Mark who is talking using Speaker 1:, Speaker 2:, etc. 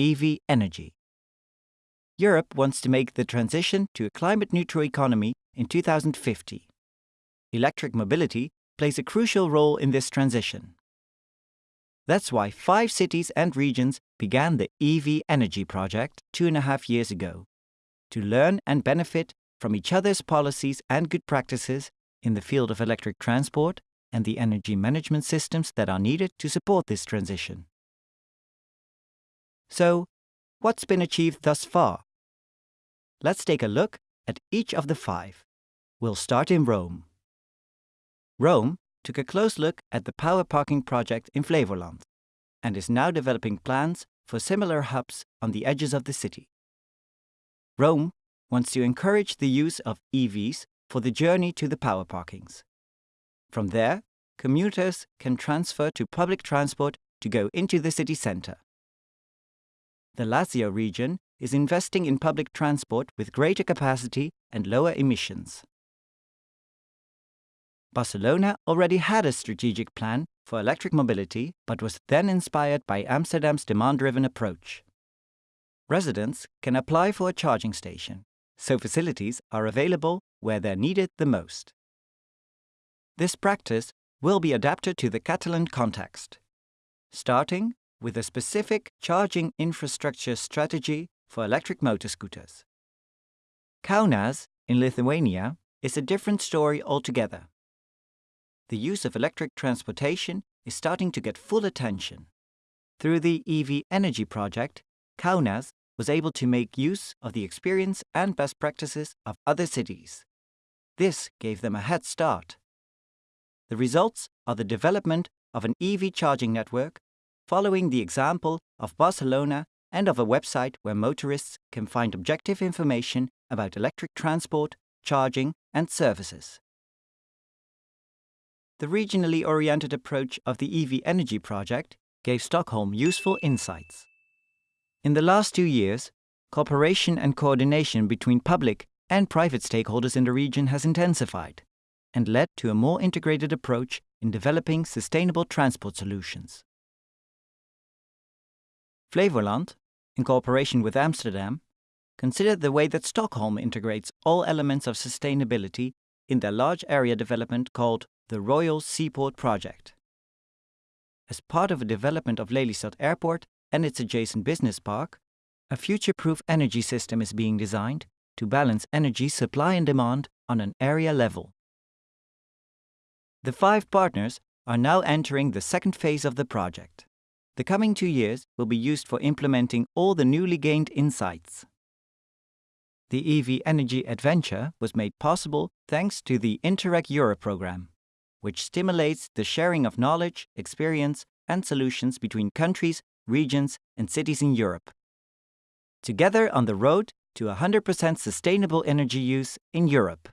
Speaker 1: EV energy. Europe wants to make the transition to a climate-neutral economy in 2050. Electric mobility plays a crucial role in this transition. That's why five cities and regions began the EV Energy Project two and a half years ago, to learn and benefit from each other's policies and good practices in the field of electric transport and the energy management systems that are needed to support this transition. So, what's been achieved thus far? Let's take a look at each of the five. We'll start in Rome. Rome took a close look at the power parking project in Flevoland and is now developing plans for similar hubs on the edges of the city. Rome wants to encourage the use of EVs for the journey to the power parkings. From there, commuters can transfer to public transport to go into the city center. The Lazio region is investing in public transport with greater capacity and lower emissions. Barcelona already had a strategic plan for electric mobility, but was then inspired by Amsterdam's demand-driven approach. Residents can apply for a charging station, so facilities are available where they're needed the most. This practice will be adapted to the Catalan context, starting with a specific charging infrastructure strategy for electric motor scooters. Kaunas, in Lithuania, is a different story altogether the use of electric transportation is starting to get full attention. Through the EV Energy Project, Kaunas was able to make use of the experience and best practices of other cities. This gave them a head start. The results are the development of an EV charging network, following the example of Barcelona and of a website where motorists can find objective information about electric transport, charging, and services the regionally oriented approach of the EV Energy Project gave Stockholm useful insights. In the last two years, cooperation and coordination between public and private stakeholders in the region has intensified and led to a more integrated approach in developing sustainable transport solutions. Flevoland, in cooperation with Amsterdam, considered the way that Stockholm integrates all elements of sustainability in their large area development called the Royal Seaport Project. As part of a development of Lelystad Airport and its adjacent business park, a future-proof energy system is being designed to balance energy supply and demand on an area level. The five partners are now entering the second phase of the project. The coming two years will be used for implementing all the newly gained insights. The EV Energy Adventure was made possible thanks to the Interreg Europe program which stimulates the sharing of knowledge, experience, and solutions between countries, regions, and cities in Europe. Together on the road to 100% sustainable energy use in Europe.